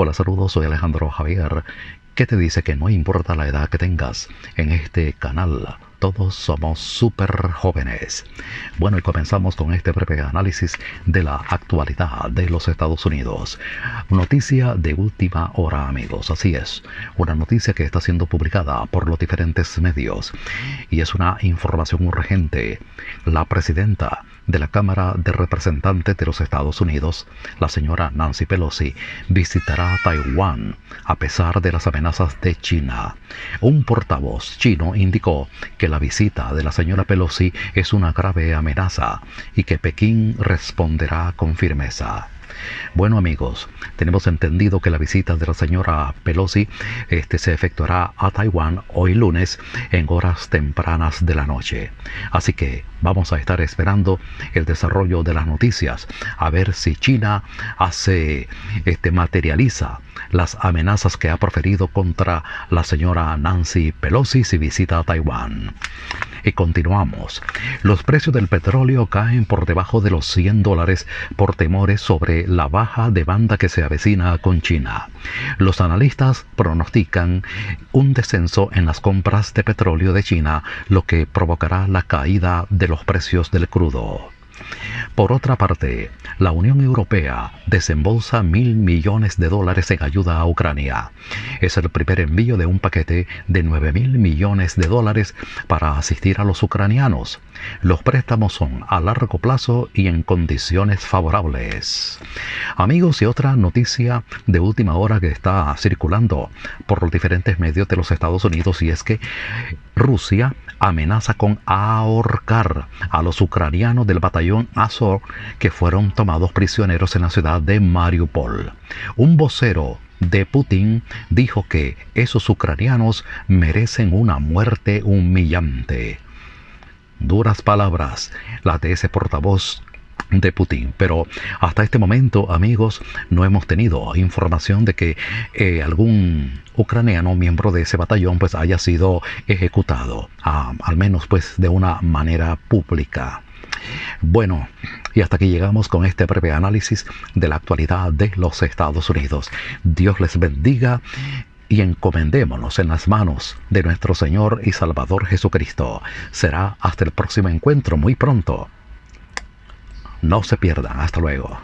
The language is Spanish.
Hola, saludos, soy Alejandro Javier, que te dice que no importa la edad que tengas en este canal. Todos somos súper jóvenes. Bueno, y comenzamos con este breve análisis de la actualidad de los Estados Unidos. Noticia de última hora, amigos. Así es, una noticia que está siendo publicada por los diferentes medios. Y es una información urgente. La presidenta de la Cámara de Representantes de los Estados Unidos, la señora Nancy Pelosi, visitará Taiwán a pesar de las amenazas de China. Un portavoz chino indicó que la visita de la señora Pelosi es una grave amenaza y que Pekín responderá con firmeza. Bueno amigos, tenemos entendido que la visita de la señora Pelosi este, se efectuará a Taiwán hoy lunes en horas tempranas de la noche. Así que vamos a estar esperando el desarrollo de las noticias, a ver si China hace, este, materializa las amenazas que ha proferido contra la señora Nancy Pelosi si visita a Taiwán. Y continuamos. Los precios del petróleo caen por debajo de los 100 dólares por temores sobre la baja demanda que se avecina con China. Los analistas pronostican un descenso en las compras de petróleo de China, lo que provocará la caída de los precios del crudo. Por otra parte, la Unión Europea desembolsa mil millones de dólares en ayuda a Ucrania. Es el primer envío de un paquete de nueve mil millones de dólares para asistir a los ucranianos. Los préstamos son a largo plazo y en condiciones favorables. Amigos, y otra noticia de última hora que está circulando por los diferentes medios de los Estados Unidos y es que Rusia amenaza con ahorcar a los ucranianos del batallón Azov que fueron tomados prisioneros en la ciudad de Mariupol. Un vocero de Putin dijo que esos ucranianos merecen una muerte humillante. Duras palabras, las de ese portavoz de Putin. Pero hasta este momento, amigos, no hemos tenido información de que eh, algún ucraniano miembro de ese batallón pues haya sido ejecutado, al menos pues de una manera pública. Bueno, y hasta aquí llegamos con este breve análisis de la actualidad de los Estados Unidos. Dios les bendiga y encomendémonos en las manos de nuestro Señor y Salvador Jesucristo. Será hasta el próximo encuentro muy pronto. No se pierdan. Hasta luego.